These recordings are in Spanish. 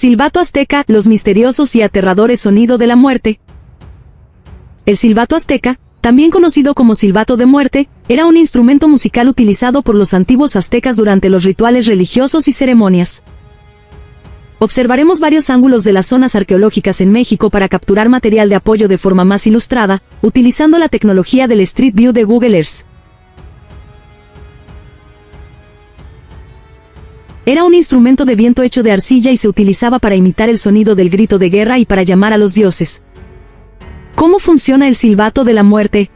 Silbato azteca, los misteriosos y aterradores sonido de la muerte. El silbato azteca, también conocido como silbato de muerte, era un instrumento musical utilizado por los antiguos aztecas durante los rituales religiosos y ceremonias. Observaremos varios ángulos de las zonas arqueológicas en México para capturar material de apoyo de forma más ilustrada, utilizando la tecnología del Street View de Google Earth. Era un instrumento de viento hecho de arcilla y se utilizaba para imitar el sonido del grito de guerra y para llamar a los dioses. ¿Cómo funciona el silbato de la muerte?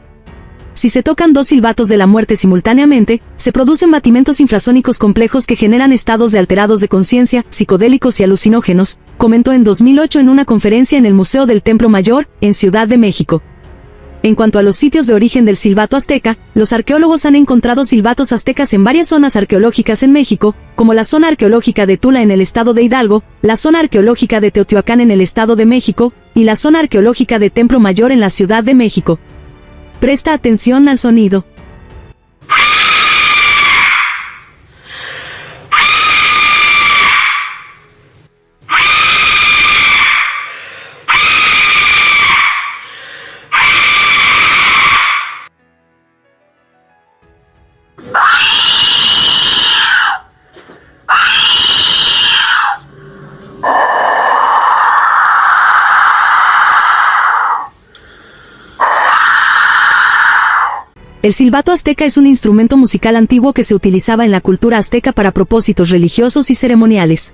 Si se tocan dos silbatos de la muerte simultáneamente, se producen batimentos infrasónicos complejos que generan estados de alterados de conciencia, psicodélicos y alucinógenos, comentó en 2008 en una conferencia en el Museo del Templo Mayor, en Ciudad de México. En cuanto a los sitios de origen del silbato azteca, los arqueólogos han encontrado silbatos aztecas en varias zonas arqueológicas en México, como la zona arqueológica de Tula en el estado de Hidalgo, la zona arqueológica de Teotihuacán en el estado de México, y la zona arqueológica de Templo Mayor en la Ciudad de México. Presta atención al sonido. El silbato azteca es un instrumento musical antiguo que se utilizaba en la cultura azteca para propósitos religiosos y ceremoniales.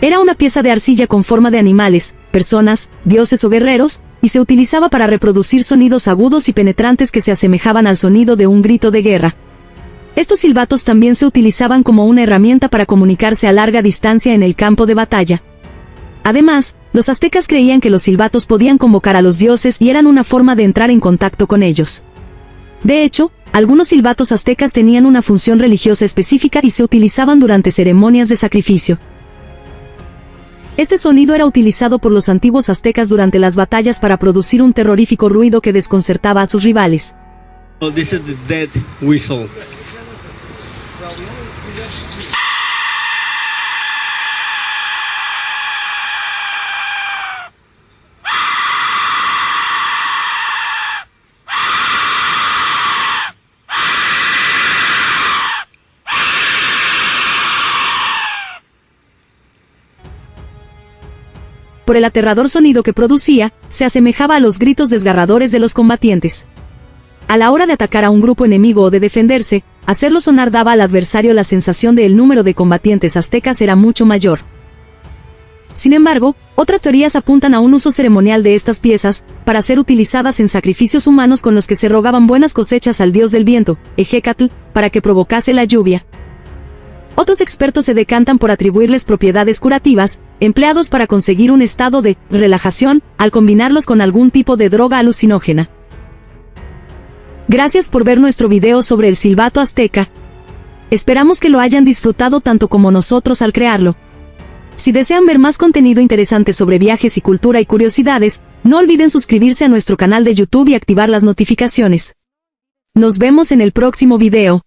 Era una pieza de arcilla con forma de animales, personas, dioses o guerreros, y se utilizaba para reproducir sonidos agudos y penetrantes que se asemejaban al sonido de un grito de guerra. Estos silbatos también se utilizaban como una herramienta para comunicarse a larga distancia en el campo de batalla. Además, los aztecas creían que los silbatos podían convocar a los dioses y eran una forma de entrar en contacto con ellos. De hecho, algunos silbatos aztecas tenían una función religiosa específica y se utilizaban durante ceremonias de sacrificio. Este sonido era utilizado por los antiguos aztecas durante las batallas para producir un terrorífico ruido que desconcertaba a sus rivales. Por el aterrador sonido que producía, se asemejaba a los gritos desgarradores de los combatientes. A la hora de atacar a un grupo enemigo o de defenderse, hacerlo sonar daba al adversario la sensación de el número de combatientes aztecas era mucho mayor. Sin embargo, otras teorías apuntan a un uso ceremonial de estas piezas, para ser utilizadas en sacrificios humanos con los que se rogaban buenas cosechas al dios del viento, Ejecatl, para que provocase la lluvia. Otros expertos se decantan por atribuirles propiedades curativas, empleados para conseguir un estado de relajación, al combinarlos con algún tipo de droga alucinógena. Gracias por ver nuestro video sobre el silbato azteca. Esperamos que lo hayan disfrutado tanto como nosotros al crearlo. Si desean ver más contenido interesante sobre viajes y cultura y curiosidades, no olviden suscribirse a nuestro canal de YouTube y activar las notificaciones. Nos vemos en el próximo video.